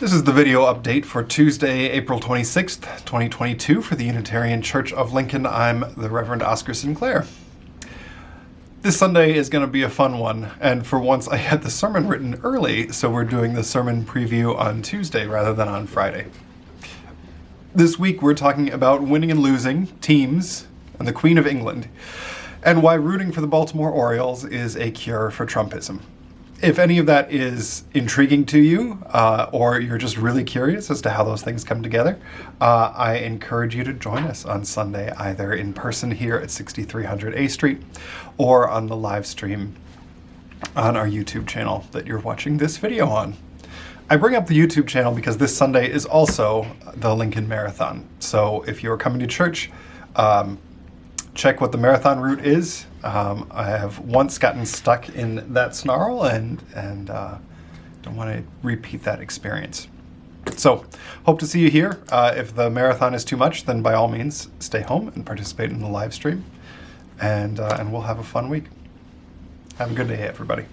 This is the video update for Tuesday, April 26th, 2022 for the Unitarian Church of Lincoln. I'm the Reverend Oscar Sinclair. This Sunday is going to be a fun one, and for once I had the sermon written early, so we're doing the sermon preview on Tuesday rather than on Friday. This week we're talking about winning and losing, teams, and the Queen of England, and why rooting for the Baltimore Orioles is a cure for Trumpism if any of that is intriguing to you, uh, or you're just really curious as to how those things come together, uh, I encourage you to join us on Sunday, either in person here at 6300 A Street or on the live stream on our YouTube channel that you're watching this video on. I bring up the YouTube channel because this Sunday is also the Lincoln Marathon. So if you're coming to church, um, check what the marathon route is. Um, I have once gotten stuck in that snarl and, and uh, don't want to repeat that experience. So, hope to see you here. Uh, if the marathon is too much, then by all means, stay home and participate in the live stream. And, uh, and we'll have a fun week. Have a good day, everybody.